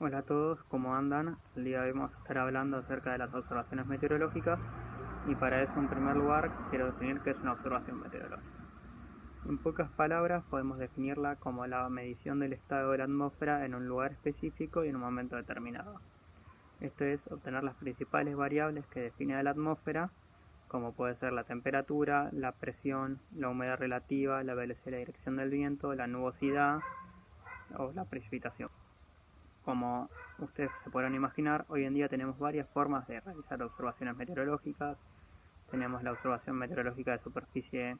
Hola a todos, ¿cómo andan? El día de hoy vamos a estar hablando acerca de las observaciones meteorológicas y para eso en primer lugar quiero definir qué es una observación meteorológica. En pocas palabras podemos definirla como la medición del estado de la atmósfera en un lugar específico y en un momento determinado. Esto es obtener las principales variables que define la atmósfera, como puede ser la temperatura, la presión, la humedad relativa, la velocidad y la dirección del viento, la nubosidad o la precipitación. Como ustedes se podrán imaginar, hoy en día tenemos varias formas de realizar observaciones meteorológicas. Tenemos la observación meteorológica de superficie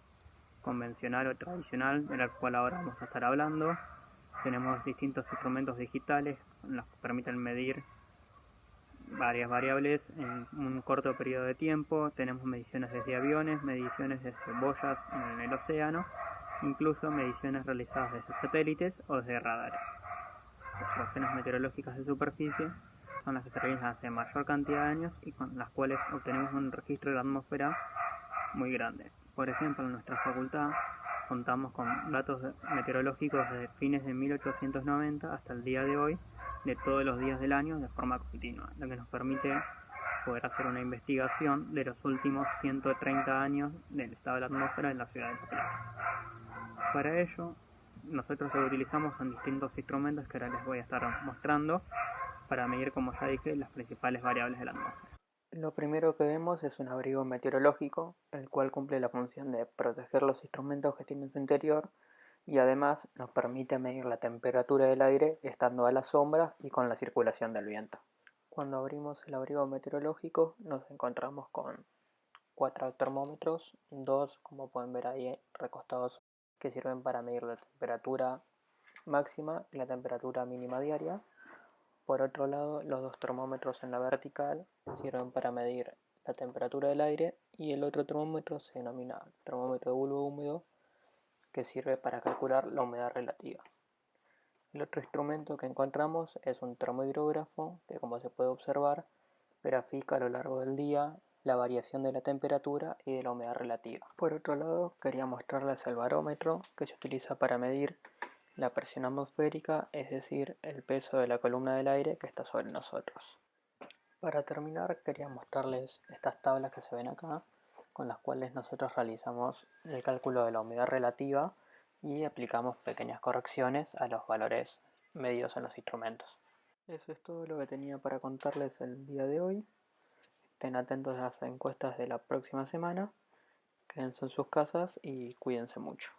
convencional o tradicional, de la cual ahora vamos a estar hablando. Tenemos distintos instrumentos digitales los que permiten medir varias variables en un corto periodo de tiempo. Tenemos mediciones desde aviones, mediciones desde boyas en el océano, incluso mediciones realizadas desde satélites o desde radares observaciones meteorológicas de superficie son las que se realizan hace mayor cantidad de años y con las cuales obtenemos un registro de la atmósfera muy grande. Por ejemplo, en nuestra facultad contamos con datos meteorológicos de fines de 1890 hasta el día de hoy, de todos los días del año de forma continua, lo que nos permite poder hacer una investigación de los últimos 130 años del estado de la atmósfera en la ciudad de La Para ello, nosotros lo utilizamos en distintos instrumentos que ahora les voy a estar mostrando para medir, como ya dije, las principales variables de la atmósfera. Lo primero que vemos es un abrigo meteorológico, el cual cumple la función de proteger los instrumentos que tiene en su interior y además nos permite medir la temperatura del aire estando a la sombra y con la circulación del viento. Cuando abrimos el abrigo meteorológico nos encontramos con cuatro termómetros, dos como pueden ver ahí recostados que sirven para medir la temperatura máxima y la temperatura mínima diaria. Por otro lado, los dos termómetros en la vertical sirven para medir la temperatura del aire y el otro termómetro se denomina termómetro de bulbo húmedo que sirve para calcular la humedad relativa. El otro instrumento que encontramos es un termohidrógrafo que como se puede observar grafica a lo largo del día la variación de la temperatura y de la humedad relativa. Por otro lado, quería mostrarles el barómetro que se utiliza para medir la presión atmosférica, es decir, el peso de la columna del aire que está sobre nosotros. Para terminar, quería mostrarles estas tablas que se ven acá, con las cuales nosotros realizamos el cálculo de la humedad relativa y aplicamos pequeñas correcciones a los valores medidos en los instrumentos. Eso es todo lo que tenía para contarles el día de hoy. Estén atentos a las encuestas de la próxima semana. Quédense en sus casas y cuídense mucho.